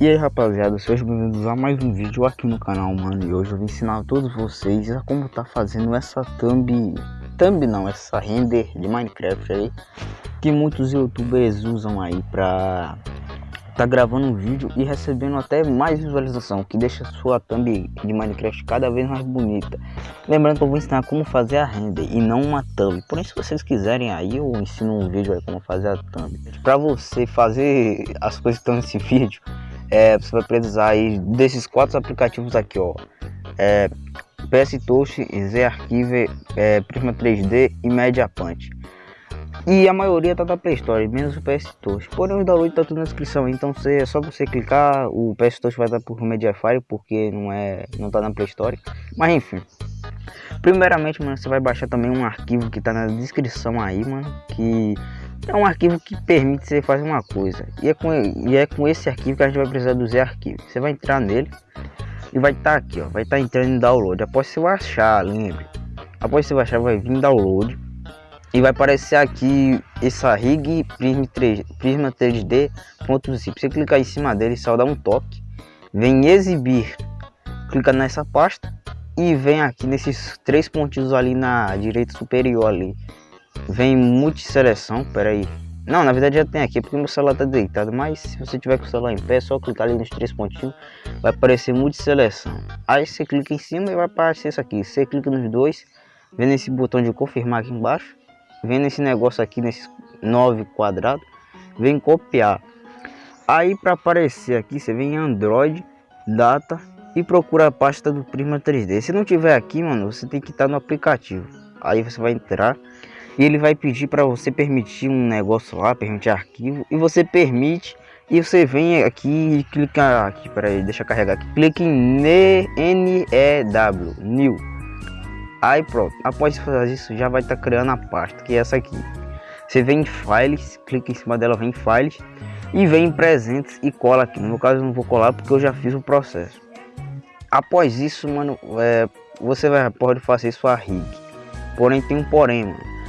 E aí rapaziada, sejam bem-vindos a mais um vídeo aqui no canal, mano. E hoje eu vou ensinar a todos vocês a como tá fazendo essa thumb Thumb não, essa render de Minecraft aí Que muitos youtubers usam aí pra tá gravando um vídeo e recebendo até mais visualização Que deixa sua thumb de Minecraft cada vez mais bonita. Lembrando que eu vou ensinar como fazer a render e não uma thumb. Porém se vocês quiserem aí eu ensino um vídeo aí como fazer a thumb. Pra você fazer as coisas que estão nesse vídeo é, você vai precisar aí desses quatro aplicativos aqui, ó. É, PS Touch, Z Archive, é, Prisma 3D e Media Punch. E a maioria tá da Play Store, menos o PS Touch. Porém o download tá tudo na descrição, então você, é só você clicar, o PS Touch vai dar por Mediafire, porque não é, não tá na Play Store. Mas enfim. Primeiramente, mano, você vai baixar também um arquivo que tá na descrição aí, mano, que é um arquivo que permite você fazer uma coisa. E é com, e é com esse arquivo que a gente vai precisar do Z arquivo. Você vai entrar nele e vai estar tá aqui, ó. Vai estar tá entrando em download. Após você baixar, lembre. Após você baixar, vai vir download. E vai aparecer aqui essa rig Prisma, 3, Prisma 3D.zip. Você clicar em cima dele, só dá um toque. Vem exibir. Clica nessa pasta. E vem aqui nesses três pontinhos ali na direita superior ali Vem multi-seleção, peraí. Não, na verdade já tem aqui, porque meu celular tá deitado. Mas se você tiver com o celular em pé, é só clicar ali nos três pontinhos. Vai aparecer multi-seleção. Aí você clica em cima e vai aparecer isso aqui. Você clica nos dois, vem nesse botão de confirmar aqui embaixo. Vem nesse negócio aqui, nesses nove quadrados. Vem copiar. Aí para aparecer aqui, você vem em Android, Data e procura a pasta do Prisma 3D. Se não tiver aqui, mano, você tem que estar no aplicativo. Aí você vai entrar e ele vai pedir para você permitir um negócio lá, permitir arquivo e você permite e você vem aqui e clica aqui, para aí, deixa eu carregar aqui. Clique em NEW, New. Aí pronto, após fazer isso já vai estar tá criando a pasta, que é essa aqui. Você vem em Files, clica em cima dela, vem em Files e vem em Presentes e cola aqui. No meu caso eu não vou colar porque eu já fiz o processo. Após isso, mano, é, você vai pode fazer sua rig. Porém tem um porém, mano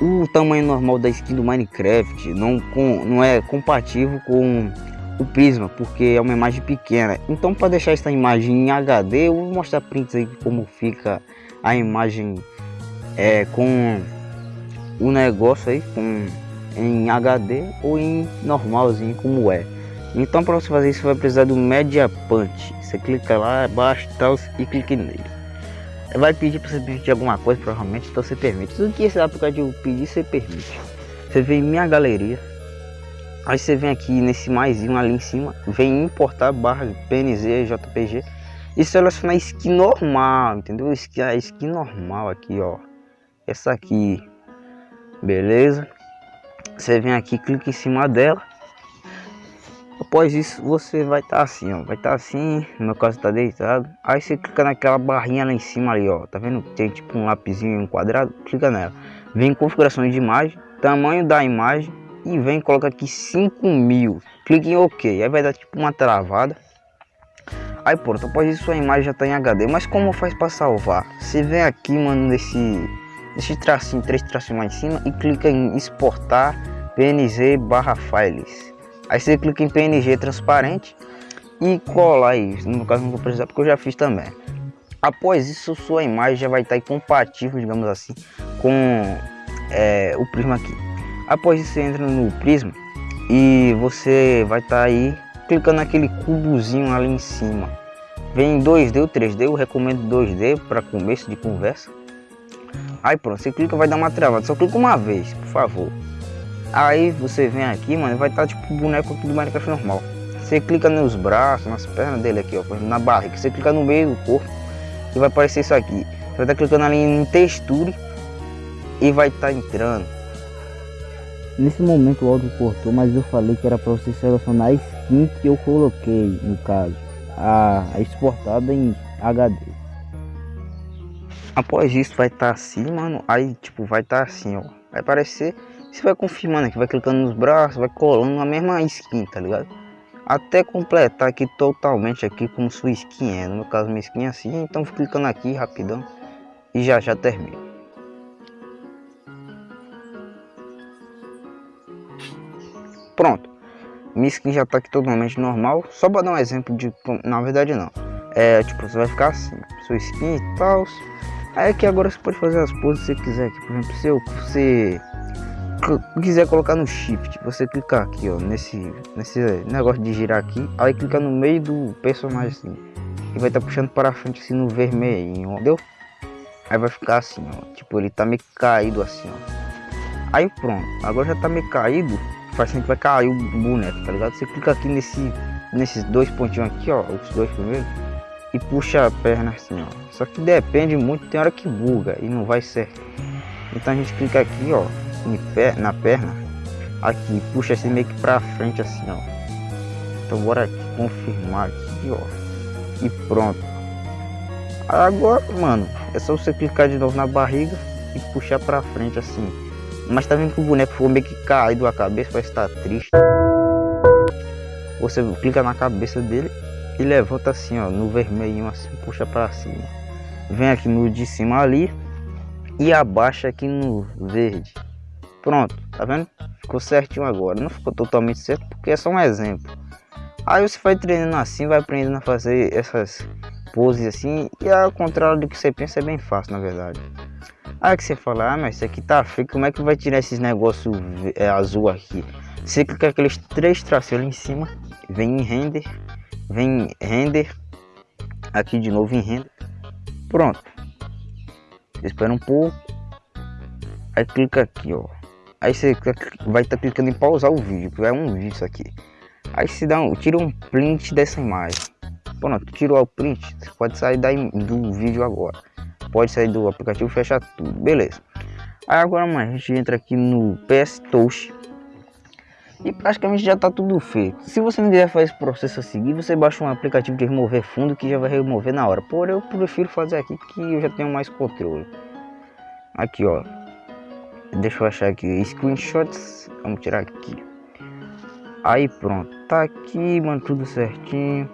o tamanho normal da skin do Minecraft não, com, não é compatível com o Prisma, porque é uma imagem pequena. Então para deixar essa imagem em HD, eu vou mostrar prints aí como fica a imagem é, com o negócio aí com em HD ou em normalzinho como é. Então para você fazer isso vai precisar do Media Punch. Você clica lá abaixo tal, e clique nele vai pedir para você permitir alguma coisa, provavelmente, então você permite. Tudo que esse aplicativo pedir, você permite. Você vem em minha galeria, aí você vem aqui nesse maisinho ali em cima, vem importar barra PNG, JPG e selecionar skin normal, entendeu? A skin normal aqui, ó. Essa aqui, beleza? Você vem aqui, clica em cima dela Após isso, você vai estar tá assim, ó. Vai estar tá assim, no meu caso tá deitado. Aí você clica naquela barrinha lá em cima ali, ó. Tá vendo? Tem tipo um lapisinho um quadrado. Clica nela. Vem configurações de imagem, tamanho da imagem e vem coloca aqui 5000. Clique em OK. Aí vai dar tipo uma travada. Aí pronto, após isso a imagem já tá em HD. Mas como faz para salvar? Você vem aqui, mano, nesse, nesse tracinho, três tracinhos mais em cima e clica em exportar PNG barra files. Aí você clica em PNG transparente e cola aí. No caso não vou precisar porque eu já fiz também. Após isso sua imagem já vai estar compatível, digamos assim, com é, o prisma aqui. Após isso você entra no prisma e você vai estar aí clicando naquele cubozinho ali em cima. Vem 2D ou 3D, eu recomendo 2D para começo de conversa. Aí pronto, você clica vai dar uma travada, só clica uma vez, por favor. Aí você vem aqui, mano, vai estar tá, tipo o boneco aqui do Minecraft normal. Você clica nos braços, nas pernas dele aqui, ó, na barriga. Você clica no meio do corpo e vai aparecer isso aqui. Você vai estar tá clicando ali em texture e vai estar tá entrando. Nesse momento o áudio cortou, mas eu falei que era para você selecionar a skin que eu coloquei, no caso, a, a exportada em HD. Após isso vai estar tá assim, mano, aí tipo vai estar tá assim, ó, vai aparecer você vai confirmando aqui, vai clicando nos braços, vai colando a mesma skin, tá ligado? Até completar aqui totalmente aqui como sua skin é. No meu caso minha skin é assim, então vou clicando aqui rapidão e já já termina. Pronto. minha skin já tá aqui totalmente normal. Só para dar um exemplo de, na verdade não. É, tipo, você vai ficar assim, sua skin e tal. Aí aqui agora você pode fazer as poses que você quiser aqui. Por exemplo, se você quiser colocar no shift, você clicar aqui, ó, nesse, nesse negócio de girar aqui, aí clica no meio do personagem assim, e vai estar tá puxando para frente assim no vermelho, entendeu? Aí vai ficar assim, ó, tipo, ele tá meio caído assim, ó. Aí pronto, agora já tá meio caído, faz que vai cair o boneco, tá ligado? Você clica aqui nesse, nesses dois pontinhos aqui, ó, os dois primeiros, e puxa a perna assim, ó. Só que depende muito, tem hora que buga e não vai certo. Então a gente clica aqui, ó, na perna, aqui, puxa assim meio que pra frente assim, ó. Então bora aqui, confirmar aqui, ó. E pronto. Agora, mano, é só você clicar de novo na barriga e puxar pra frente assim. Mas tá vendo que o boneco ficou meio que caído a cabeça, parece estar tá triste. Você clica na cabeça dele e levanta assim, ó, no vermelhinho assim, puxa pra cima. Vem aqui no de cima ali e abaixa aqui no verde. Pronto, tá vendo? Ficou certinho agora. Não ficou totalmente certo porque é só um exemplo. Aí você vai treinando assim, vai aprendendo a fazer essas poses assim. E ao contrário do que você pensa, é bem fácil na verdade. Aí que você fala, ah, mas isso aqui tá feio, como é que vai tirar esses negócios é, azul aqui? Você clica aqueles três traços ali em cima, vem em render, vem em render, aqui de novo em render. Pronto. Espera um pouco. Aí clica aqui, ó. Aí você vai estar tá clicando em pausar o vídeo, que é um vídeo isso aqui. Aí se dá um, tira um print dessa imagem. Pronto, tirou o print, você pode sair daí do vídeo agora. Pode sair do aplicativo, fechar tudo, beleza. Aí agora, mano, a gente entra aqui no PS Touch. E praticamente já tá tudo feito. Se você não quiser fazer esse processo a seguir, você baixa um aplicativo de remover fundo que já vai remover na hora. Porém, eu prefiro fazer aqui que eu já tenho mais controle. Aqui, ó. Deixa eu achar aqui. Screenshots. Vamos tirar aqui. Aí pronto. Tá aqui, mano. Tudo certinho.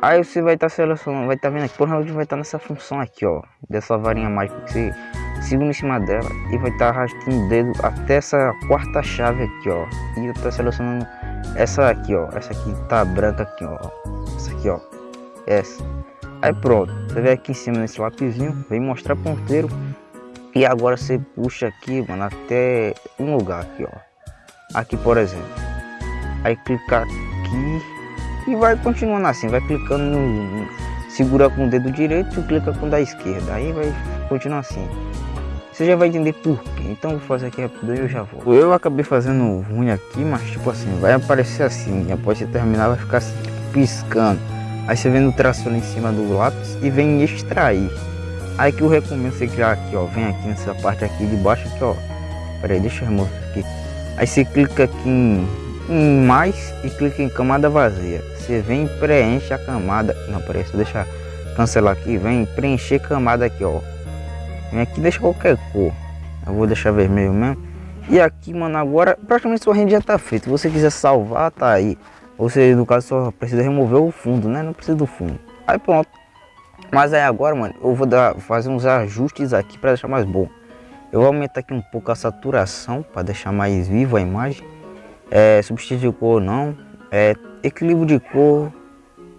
Aí você vai estar tá selecionando. Vai estar tá vendo aqui. Porra, vai estar tá nessa função aqui, ó. Dessa varinha mágica que você segura em cima dela. E vai estar tá arrastando o dedo até essa quarta chave aqui, ó. E eu tô selecionando essa aqui, ó. Essa aqui tá branca aqui, ó. Essa aqui, ó. Essa. Aí pronto. Você vem aqui em cima nesse lapisinho. Vem mostrar ponteiro e agora você puxa aqui, mano, até um lugar aqui, ó. Aqui, por exemplo. Aí clicar aqui e vai continuando assim, vai clicando no, segura com o dedo direito e clica com o da esquerda. Aí vai continuar assim. Você já vai entender por quê. Então vou fazer aqui rápido e eu já vou. Eu acabei fazendo ruim aqui, mas tipo assim, vai aparecer assim. Após você terminar vai ficar assim, piscando. Aí você vem no traço em cima do lápis e vem extrair. Aí que eu recomendo você criar aqui, ó. Vem aqui nessa parte aqui de baixo aqui, ó. Pera aí, deixa eu remover aqui. Aí você clica aqui em, em mais e clica em camada vazia. Você vem e preenche a camada. Não, peraí, deixa cancelar aqui. Vem preencher camada aqui, ó. Vem aqui deixa qualquer cor. Eu vou deixar vermelho mesmo. E aqui, mano, agora praticamente sua rende já tá feita. Se você quiser salvar, tá aí. Você, no caso, só precisa remover o fundo, né? Não precisa do fundo. Aí pronto. Mas aí agora, mano, eu vou dar, fazer uns ajustes aqui para deixar mais bom. Eu vou aumentar aqui um pouco a saturação para deixar mais viva a imagem. É, substituir cor não. É, equilíbrio de cor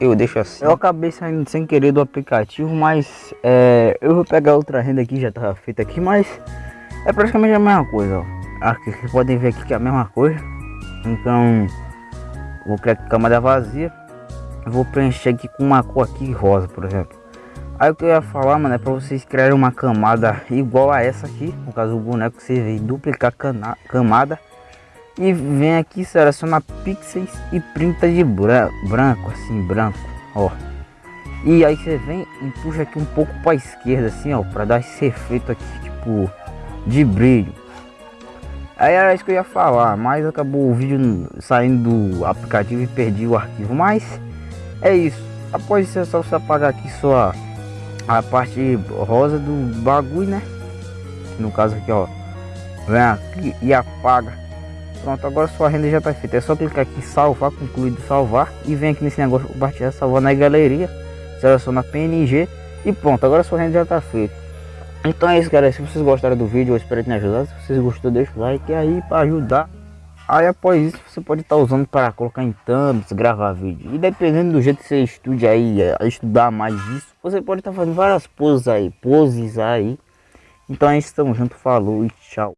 eu deixo assim. Eu acabei saindo sem querer do aplicativo, mas é, eu vou pegar outra renda aqui, já estava feita aqui, mas é praticamente a mesma coisa, ó. Aqui vocês podem ver aqui que é a mesma coisa. Então, vou criar camada vazia. Vou preencher aqui com uma cor aqui rosa, por exemplo. Aí o que eu ia falar, mano, é pra vocês criarem uma camada igual a essa aqui. No caso, o boneco, você vem duplicar camada. E vem aqui, seleciona pixels e printa de branco, assim, branco, ó. E aí você vem e puxa aqui um pouco para esquerda, assim, ó, para dar esse efeito aqui, tipo, de brilho. Aí era isso que eu ia falar, mas acabou o vídeo saindo do aplicativo e perdi o arquivo. Mas é isso. Após isso é só você apagar aqui sua a parte rosa do bagulho, né? No caso aqui, ó. Vem aqui e apaga. Pronto, agora sua renda já tá feita. É só clicar aqui salvar, concluído salvar. E vem aqui nesse negócio compartilhar, salvar na galeria. Seleciona PNG. E pronto, agora sua renda já tá feita. Então é isso, galera. Se vocês gostaram do vídeo, eu espero ter ajudado. Se vocês gostou, deixa o like aí para ajudar Aí após isso você pode estar tá usando para colocar em thumbs, gravar vídeo. E dependendo do jeito que você estude aí, a estudar mais isso, você pode estar tá fazendo várias poses aí, poses aí. Então é isso, tamo junto, falou e tchau.